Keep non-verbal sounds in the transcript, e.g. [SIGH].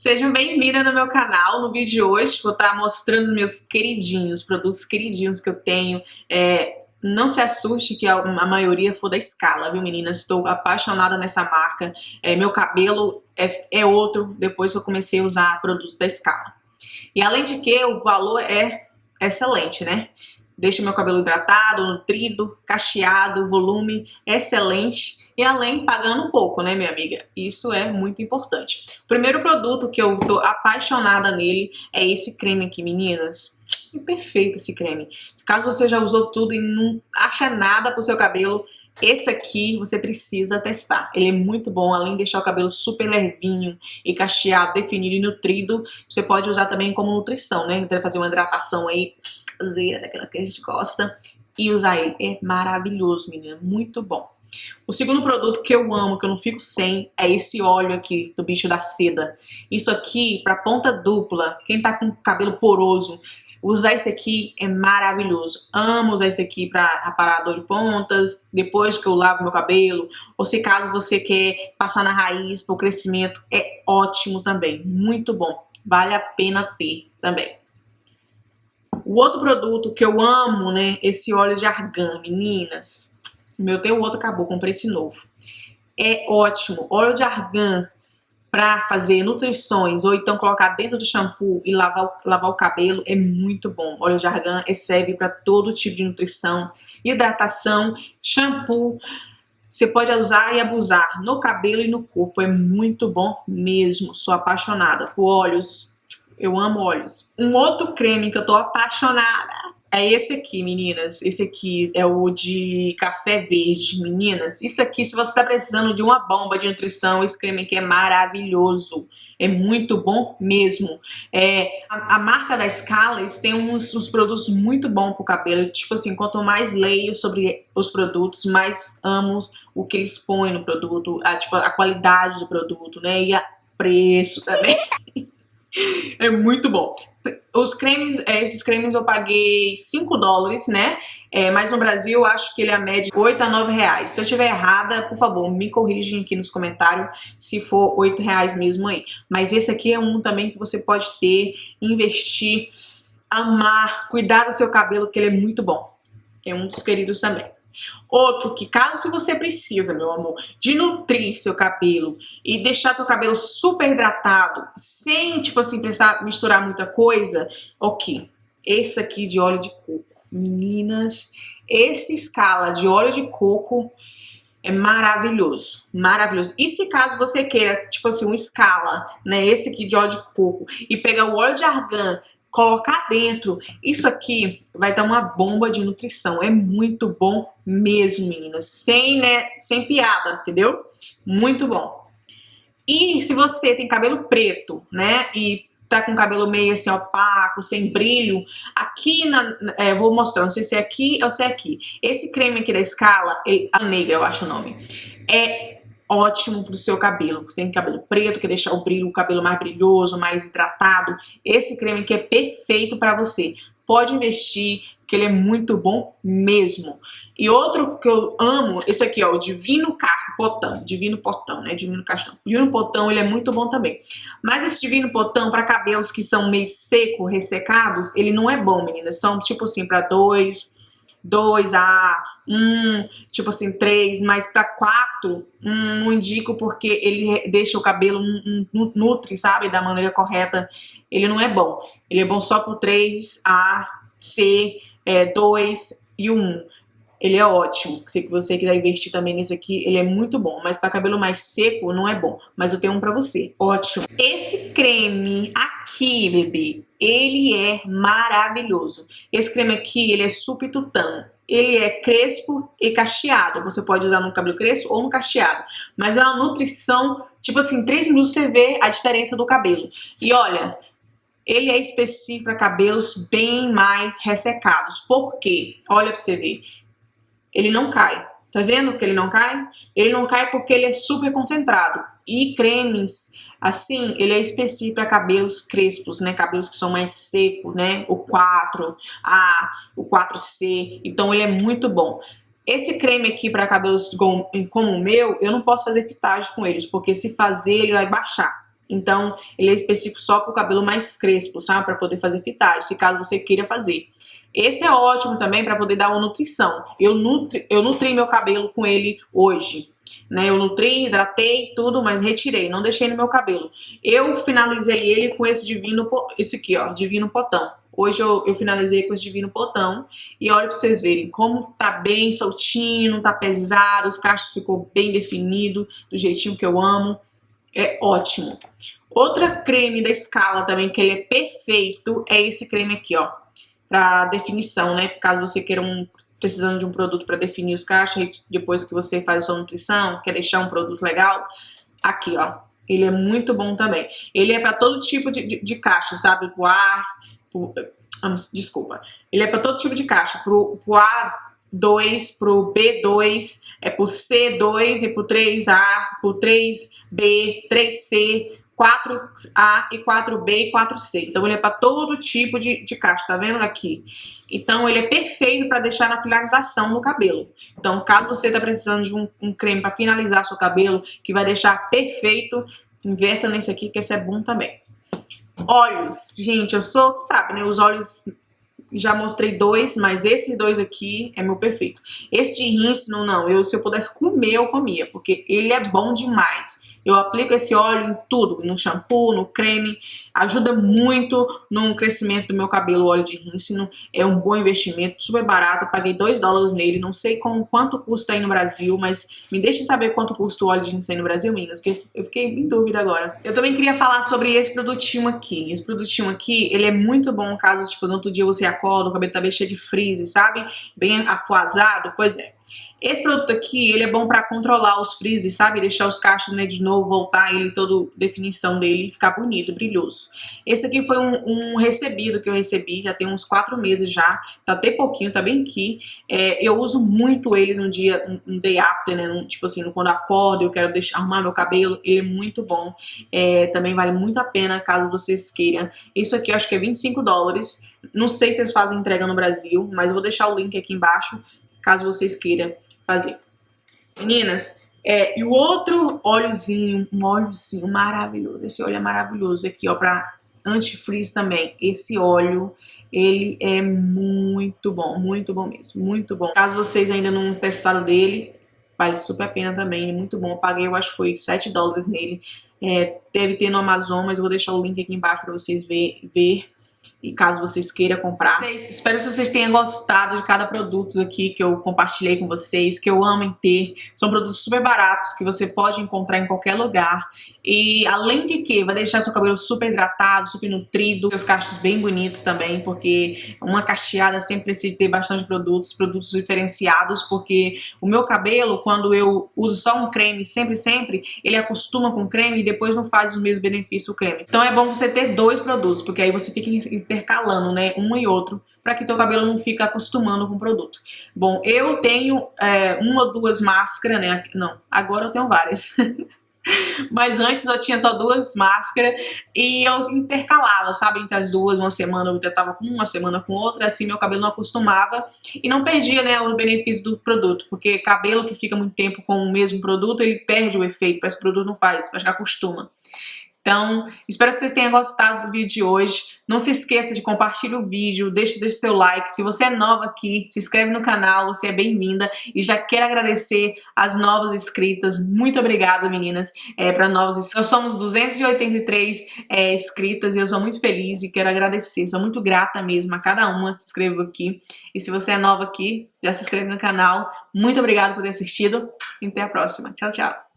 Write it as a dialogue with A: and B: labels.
A: Sejam bem-vindas no meu canal. No vídeo de hoje vou estar mostrando meus queridinhos, produtos queridinhos que eu tenho. É, não se assuste que a, maioria for da Scala, viu meninas? Estou apaixonada nessa marca. É, meu cabelo é, é outro depois que eu comecei a usar produtos da Scala. E além de que o valor é excelente, né? Deixa meu cabelo hidratado, nutrido, cacheado, volume excelente e além pagando um pouco, né, minha amiga? Isso é muito importante. O primeiro produto que eu tô apaixonada nele é esse creme aqui, meninas. É perfeito esse creme. Caso você já usou tudo e não acha nada pro seu cabelo, esse aqui você precisa testar. Ele é muito bom, além de deixar o cabelo super levinho e cacheado, definido e nutrido, você pode usar também como nutrição, né? Para fazer uma hidratação aí caseira, daquela que a gente gosta, e usar ele. É maravilhoso, menina, muito bom. O segundo produto que eu amo, que eu não fico sem, é esse óleo aqui do bicho da seda. Isso aqui, pra ponta dupla, quem tá com cabelo poroso, usar esse aqui é maravilhoso. Amo usar esse aqui pra aparador de pontas, depois que eu lavo meu cabelo, ou se caso você quer passar na raiz pro crescimento, é ótimo também, muito bom. Vale a pena ter também. O outro produto que eu amo, né, esse óleo de argan, meninas, meu tem o outro, acabou, comprei esse novo. É ótimo. Óleo de argan para fazer nutrições ou então colocar dentro do shampoo e lavar, lavar o cabelo é muito bom. Óleo de argan serve para todo tipo de nutrição, hidratação, shampoo. Você pode usar e abusar no cabelo e no corpo. É muito bom mesmo. Sou apaixonada por óleos. Eu amo óleos. Um outro creme que eu tô apaixonada é esse aqui, meninas. Esse aqui é o de café verde, meninas. Isso aqui, se você tá precisando de uma bomba de nutrição, esse creme aqui é maravilhoso. É muito bom mesmo. É, a, a marca da Scala, eles têm uns, uns produtos muito bons pro cabelo. Tipo assim, quanto mais leio sobre os produtos, mais amo o que eles põem no produto, a, tipo, a qualidade do produto, né? E a preço também. [LAUGHS] é muito bom. Os cremes, é, esses cremes eu paguei 5 dólares, né? É, mas no Brasil eu acho que ele é a média 8 a 9 reais. Se eu estiver errada, por favor, me corrigem aqui nos comentários se for 8 reais mesmo aí. Mas esse aqui é um também que você pode ter, investir, amar, cuidar do seu cabelo, que ele é muito bom. É um dos queridos também. Outro que caso você precisa, meu amor, de nutrir seu cabelo e deixar teu cabelo super hidratado, sem, tipo assim, precisar misturar muita coisa, ok. Esse aqui de óleo de coco. Meninas, esse escala de óleo de coco é maravilhoso, maravilhoso. E se caso você queira, tipo assim, um escala, né, esse aqui de óleo de coco, e pegar o óleo de argan colocar dentro. Isso aqui vai dar uma bomba de nutrição. É muito bom mesmo, meninas. Sem, né, sem piada, entendeu? Muito bom. E se você tem cabelo preto, né, e tá com cabelo meio assim opaco, sem brilho, aqui na, é, vou mostrar, não sei se é aqui ou se é aqui. Esse creme aqui da Scala, a negra eu acho o nome, é ótimo pro seu cabelo. Tem cabelo preto, quer deixar o brilho, o cabelo mais brilhoso, mais hidratado. Esse creme aqui é perfeito para você. Pode investir, que ele é muito bom mesmo. E outro que eu amo, esse aqui, ó, o Divino Potão, Divino Potão, né, Divino Castão. Divino Potão, ele é muito bom também. Mas esse Divino Potão, para cabelos que são meio seco, ressecados, ele não é bom, meninas. São, tipo assim, para dois, dois a um, tipo assim, três, mas para quatro, um, não indico porque ele deixa o cabelo um, um, nutre, sabe, da maneira correta. Ele não é bom. Ele é bom só pro 3, A, C, é, 2 e 1. Ele é ótimo. Se você quiser investir também nesse aqui, ele é muito bom. Mas para cabelo mais seco, não é bom. Mas eu tenho um para você. Ótimo. Esse creme aqui, bebê, ele é maravilhoso. Esse creme aqui, ele é subtutano ele é crespo e cacheado. Você pode usar no cabelo crespo ou no cacheado. Mas é uma nutrição, tipo assim, em 3 minutos você vê a diferença do cabelo. E olha, ele é específico para cabelos bem mais ressecados. Por quê? Olha para você ver. Ele não cai. Tá vendo que ele não cai? Ele não cai porque ele é super concentrado. E cremes, assim, ele é específico para cabelos crespos, né? Cabelos que são mais secos, né? O 4A, o 4C. Então ele é muito bom. Esse creme aqui para cabelos como, o meu, eu não posso fazer fitagem com eles, porque se fazer ele vai baixar. Então, ele é específico só para o cabelo mais crespo, sabe? Para poder fazer fitagem, se caso você queira fazer. Esse é ótimo também para poder dar uma nutrição. Eu, nutri, eu nutri meu cabelo com ele hoje. Né, eu nutri, hidratei, tudo, mas retirei, não deixei no meu cabelo. Eu finalizei ele com esse divino, esse aqui, ó, divino potão. Hoje eu, eu finalizei com esse divino potão e olha para vocês verem como tá bem soltinho, não tá pesado, os cachos ficou bem definido, do jeitinho que eu amo. É ótimo. Outra creme da Scala também, que ele é perfeito, é esse creme aqui, ó. Pra definição, né? Caso você queira um precisando de um produto para definir os cachos, depois que você faz a sua nutrição, quer deixar um produto legal, aqui, ó. Ele é muito bom também. Ele é para todo tipo de, de, de caixa, sabe? Pro A, pro, desculpa. Ele é para todo tipo de caixa. Pro, pro A2, pro B2, é pro C2 e pro 3A, pro 3B, 3C, 4A e 4B e 4C. Então ele é para todo tipo de, de caixa, tá vendo aqui? Então ele é perfeito para deixar na finalização no cabelo. Então caso você está precisando de um, um creme para finalizar seu cabelo, que vai deixar perfeito, inverta nesse aqui que esse é bom também. Olhos, gente, eu sou, sabe, né? Os olhos já mostrei dois, mas esses dois aqui é meu perfeito. Esse de rícino, não, eu se eu pudesse comer, eu comia, porque ele é bom demais. Eu aplico esse óleo em tudo, no shampoo, no creme, ajuda muito no crescimento do meu cabelo, óleo de rícino, é um bom investimento, super barato, paguei 2 dólares nele, não sei com, quanto custa aí no Brasil, mas me deixem saber quanto custa o óleo de rícino aí no Brasil, meninas, que eu fiquei em dúvida agora. Eu também queria falar sobre esse produtinho aqui, esse produtinho aqui, ele é muito bom caso, tipo, no outro dia você acorda, o cabelo tá bem cheio de frizz, sabe? Bem afuazado, pois é. Esse produto aqui, ele é bom pra controlar os frises, sabe? Deixar os cachos, né, de novo, voltar ele, toda definição dele, ficar bonito, brilhoso. Esse aqui foi um, um, recebido que eu recebi, já tem uns quatro meses já, tá até pouquinho, tá bem aqui. É, eu uso muito ele no dia, no day after, né, tipo assim, quando acordo, eu quero deixar, arrumar meu cabelo, ele é muito bom. É, também vale muito a pena, caso vocês queiram. Isso aqui eu acho que é 25 dólares. Não sei se eles fazem entrega no Brasil, mas eu vou deixar o link aqui embaixo, caso vocês queiram fazer. Meninas, é, e o outro óleozinho, um óleozinho maravilhoso, esse óleo é maravilhoso aqui, ó, pra antifreeze também. Esse óleo, ele é muito bom, muito bom mesmo, muito bom. Caso vocês ainda não testaram dele, vale super a pena também, é muito bom. Eu paguei, eu acho que foi 7 dólares nele. É, deve ter no Amazon, mas eu vou deixar o link aqui embaixo para vocês ver, ver e caso vocês queiram comprar. Vocês, espero que vocês tenham gostado de cada produto aqui que eu compartilhei com vocês, que eu amo em ter. São produtos super baratos que você pode encontrar em qualquer lugar. E além de que vai deixar seu cabelo super hidratado, super nutrido, seus cachos bem bonitos também, porque uma cacheada sempre precisa ter bastante produtos, produtos diferenciados, porque o meu cabelo, quando eu uso só um creme sempre, sempre, ele acostuma com creme e depois não faz o mesmo benefício o creme. Então é bom você ter dois produtos, porque aí você fica intercalando, né, um e outro, para que teu cabelo não fique acostumando com o produto. Bom, eu tenho é, uma ou duas máscaras, né, não, agora eu tenho várias. [LAUGHS] Mas antes eu tinha só duas máscaras e eu intercalava, sabe, entre as duas, uma semana eu tava com uma, semana com outra, assim meu cabelo não acostumava e não perdia, né, o benefício do produto, porque cabelo que fica muito tempo com o mesmo produto, ele perde o efeito, parece que o produto não faz, parece que acostuma. Então, espero que vocês tenham gostado do vídeo de hoje. Não se esqueça de compartilhar o vídeo, deixe, deixe seu like. Se você é nova aqui, se inscreve no canal, você é bem-vinda. E já quero agradecer as novas inscritas. Muito obrigada, meninas, é, para inscritos. Nós somos 283 é, inscritas e eu sou muito feliz e quero agradecer. Sou muito grata mesmo a cada uma que se inscreveu aqui. E se você é nova aqui, já se inscreve no canal. Muito obrigada por ter assistido e até a próxima. Tchau, tchau.